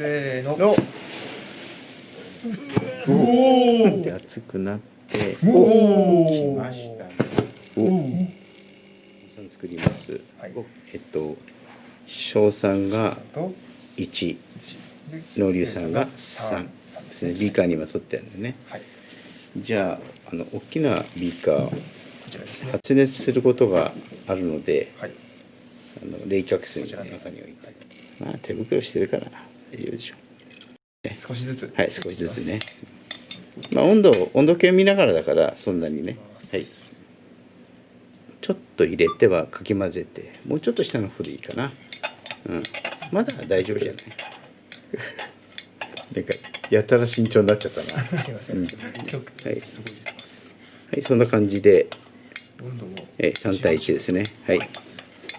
せーの。の。おおで熱くなって。お来ましたねお。さん作ります、はいお。えっと小さんがと1で農流さんが3ですねビーカーに今取ってあるんでねはいじゃああの大きなビーカーこちらですね発熱することがあるのではいあの冷却水の中に置いてまあ手袋してるから大丈夫でしょ。少しずつ。はい少しずつね。まあ温度温度計見ながらだからそんなにね。はい。ちょっと入れてはかき混ぜてもうちょっと下の方でいいかな。うん。まだ大丈夫じゃない？なんかやたら慎重になっちゃったな。すいませうん。ん今日はいすごい出てます。はいそんな感じで温度もえ3対1ですね。はい。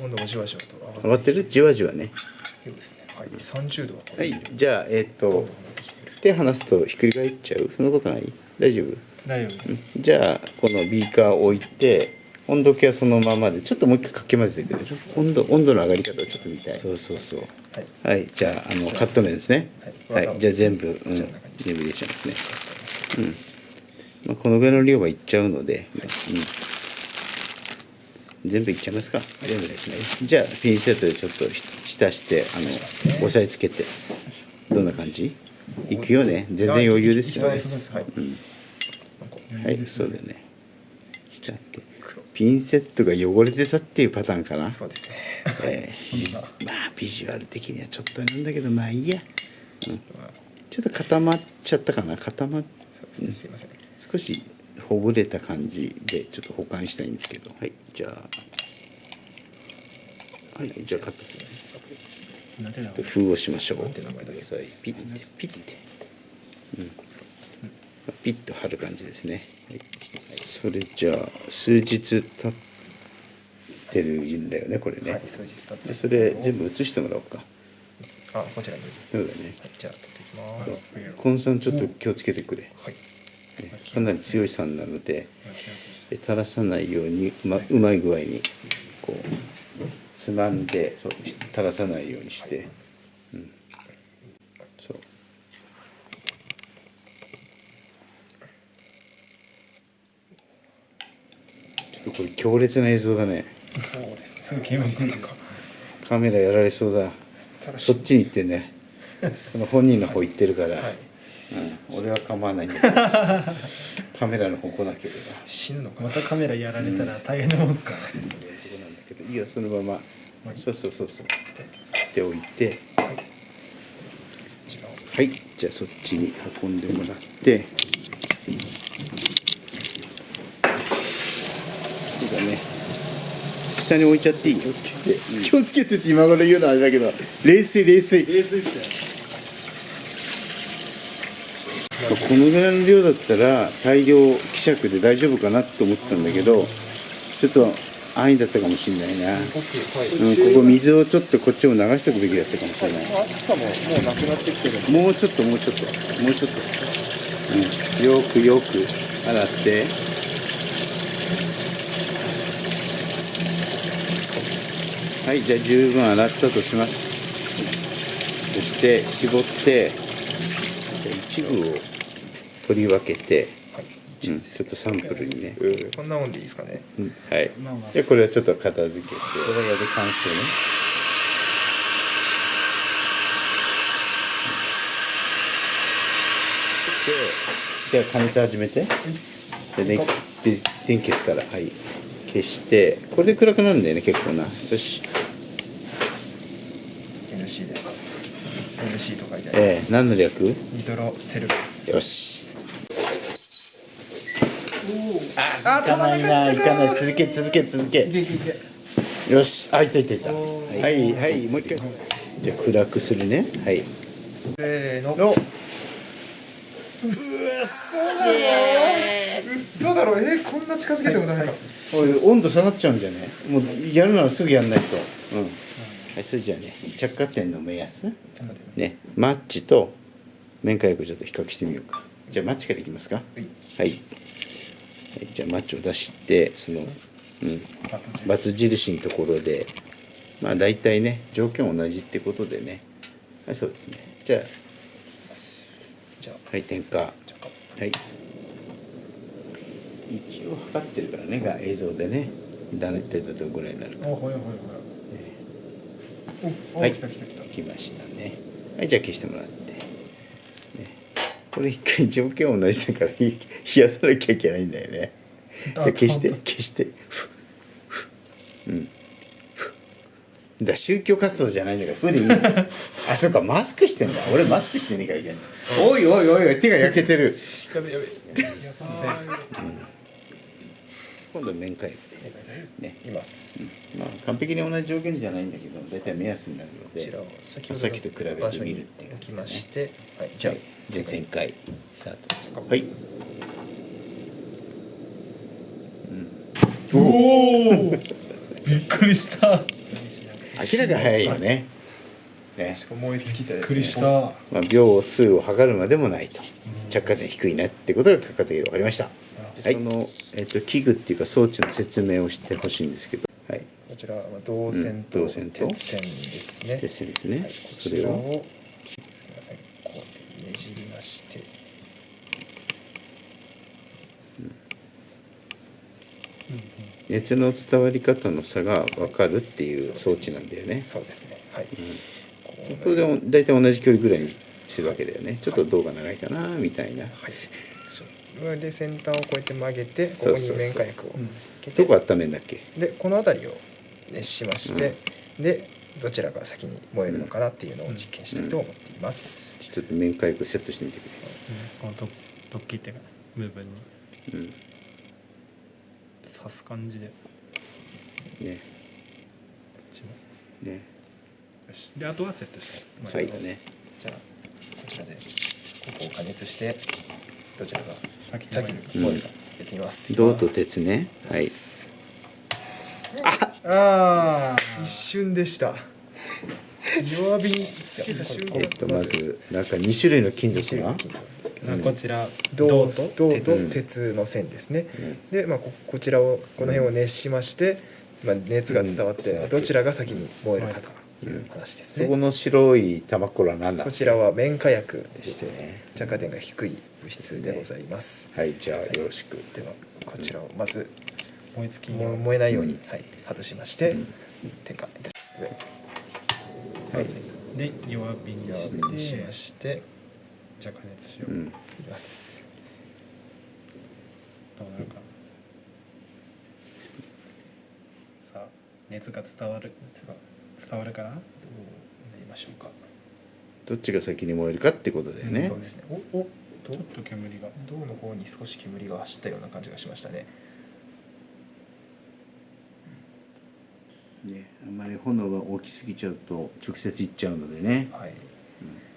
温度もじわじわと上上がってる？じわじわね。ですねはい30度は超はいじゃあえっ、と手離すとひっくり返っちゃう？そんなことない？大丈夫？大丈夫です。じゃあこのビーカーを置いて温度計はそのままでちょっともう一回かき混ぜてくれる？温度温度の上がり方をちょっと見たい。そうそうそう。はい。はいじゃああのカット麺ですね。はい。はい。じゃあ全部、うん、全部入れちゃいますね。うん。まあこのぐらいの量はいっちゃうので、うん、全部いっちゃいますか。全部ですね。じゃあピンセットでちょっとし浸してあの押さえつけてどんな感じ？いくよね。全然余裕ですよね。い。きそうですはいはい、そうだよね。ピンセットが汚れてたっていうパターンかな。そうですね。えーまあビジュアル的にはちょっとなんだけどまあいいや。うん、ちょっと固まっちゃったかな。固まっね。すいません。少しほぐれた感じでちょっと保管したいんですけど。はい、じゃあ。はい、じゃあカットします。ちょっと封をしましょう。ピッてピッて。うん。ピッと貼る感じですね。はい、それじゃあ数日経ってるんだよねこれね。はい数日経ってでそれ全部写してもらおうか。あこちらにそうだね。はいじゃあ取っていきますコンさんちょっと気をつけてくれ。はいねかなり強い酸なのでで垂らさないようにうまうまい具合にこうつまんでそう垂らさないようにして、うん、そう。ちょっとこれ強烈な映像だね。そうですカメラやられそうだ。そっちに行ってね。その本人の方行ってるから、はいうん、俺は構わないんだけどカメラの方来なければ死ぬのかな。またカメラやられたら大変なもんですからね。そういうとこなんだけどいいよそのまま。そうそうそうそう。っておいて。こちらをはい。じゃあそっちに運んでもらって。そうだね。下に置いちゃっていいよ。って気をつけてって今頃言うのはあれだけど。冷水冷水冷水って。このぐらいの量だったら大量希釈で大丈夫かなと思ったんだけどちょっと安易だったかもしれないな、うん、ここ水をちょっとこっちも流しておくべきだったかもしれない。もうちょっともうちょっともうちょっと、うん、よくよく洗って。はいじゃあ十分洗ったとします。そして絞って。一部を取り分けて、はい。うん、ちょっとサンプルにね、こんなもんでいいですかね？うん、はい。まあまあじゃあこれはちょっと片付けて。これで完成ね。でじゃあ加熱始めて。で電で電気消すからはい。消して。これで暗くなるんだよね結構な。よし NC です NC と書いてあるえー、何の略？ニトロセルですよし。あいかないな。いかない。続け続け続け。よし。あいたいたいた。はいはいもう一回。じゃあ暗くするね。はい。せーの。の。うっそだろ。えー、こんな近づけてもダメか、温度下がっちゃうんじゃね？もうやるならすぐやんないと。うん、はい、それじゃあね着火点の目安ねマッチと面火薬ちょっと比較してみようか。じゃあマッチからいきますか。はい。はい、はい、じゃあマッチを出してそのうん。バツ印。のところでまあ大体ね条件同じってことでね。はいそうですね。じゃあはい点火。はい。一応測ってるからねが映像でね。だねってどのぐらいになるかおほいほいほいおお、はい。来た来た来た。つきましたね。はいじゃあ消してもらって、ね、これ一回条件同じだから冷やさなきゃいけないんだよね。じゃあ消して消して。うん。だ宗教活動じゃないんだからふでいいんだよあそうかマスクしてんだ。俺マスクしてねえからいけないおいおいおいおい手が焼けてる。やべやべ今度面会ね。います。まあ完璧に同じ条件じゃないんだけど大体目安になるのでこちらを先と比べてみるっていう場所に置きましてはいじゃあ前回スタート。はい、うん、おお びっくりした。明らかに早いよね。ね。燃え尽きてびっくりした。まあ、秒数を測るまでもないと。着火点低いなってことが結果的に分かりました。はいその、えっと器具っていうか装置の説明をしてほしいんですけど。はい。こちらは銅線と鉄線ですね。ですですね、はい、こそれを。ちらをすみませんこうねじりまして。熱の伝わり方の差が分かるっていう装置なんだよね。そうですね。はい、うん。こうそれでも大体同じ距離ぐらいにするわけだよね。ちょっと銅が長いかなみたいな。はいで先端をこうやって曲げてここに面火薬をどこ温めんだっけ？でこの辺りを熱しまして、でどちらが先に燃えるのかなっていうのを実験したいと思っています、ちょっと面火薬セットしてみてくこのドッドッキリっていうか部分に。れうん。刺す感じで。こねっちも。ね。よし。であとはセットして。まあはいだね。じゃあこちらでここを加熱してどちらが先に先に。燃えるかやってみます、銅と鉄ね。はい。ああ一瞬でした。弱火につけた瞬間。えっとまずなんか2種類の金属が。うん。こちら銅と鉄の線ですね、うん。で、まあ、ここちらをこの辺を熱しまして、まあ、熱が伝わってうん。どちらが先に燃えるかという話ですそこね、の白い玉これは何だこちらは綿火薬でしてね着火点が低い物質でございます、はいじゃあよろしく。ではこちらをまず燃え尽きも燃えないように、うん。はい、外しまして、うん。点火いたしはい。で弱火に弱し火にしてましてじゃあ加熱しよう、うんいきます。どうなるかさあ熱が伝わる。熱が伝わるかな？どうなりましょうか、どっちが先に燃えるかってことだよね。そうですね。おおちょっと煙が。銅の方に少し煙が走ったような感じがしましたね。ねあんまり炎が大きすぎちゃうと直接いっちゃうのでね。はい。うん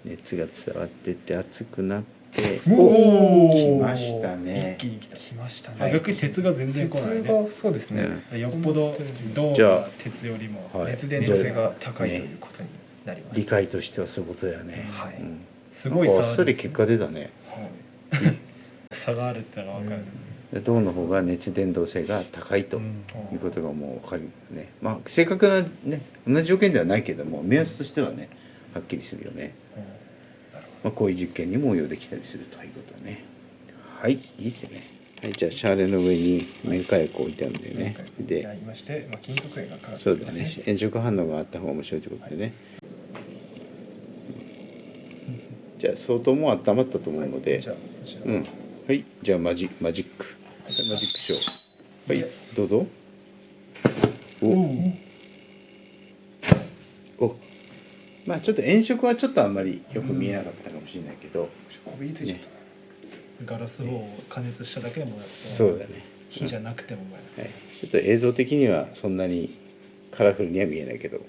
熱が伝わってって熱くなってお来ましたね。一気に来た。来ましたあね逆に鉄が全然来ない鉄ねがそうですね、よっぽど銅じゃあが鉄よりもはい。熱伝導性が高いということになります、理解としてはそういうことだよね。はい。うん。すごいなんかあっさ差り結果出たね。はい。差があるってのが分かる、で銅の方が熱伝導性が高いとうん。いうことがもう分かるね。まあ正確なね同じ条件ではないけども目安としてはねはっきりするよね、まあ、こういう実験にも応用できたりするということだね。はいいいっすね。はいじゃあシャーレの上に綿火薬を置いてあるんだよね。でやりまして、まあ、金属片がかかってそうだね。炎色反応があった方が面白いということでね、じゃあ相当もう温まったと思うので、じゃあこちら。をうん。はいじゃあマジマジック。はい。マジックショー。はい。どうぞ。おおまあちょっと炎色はちょっとあんまりよく見えなかったかもしれないけど、こびりついちゃった、ガラス棒を加熱しただけでもそうだね。火じゃなくても燃えるはい、ちょっと映像的にはそんなにカラフルには見えないけど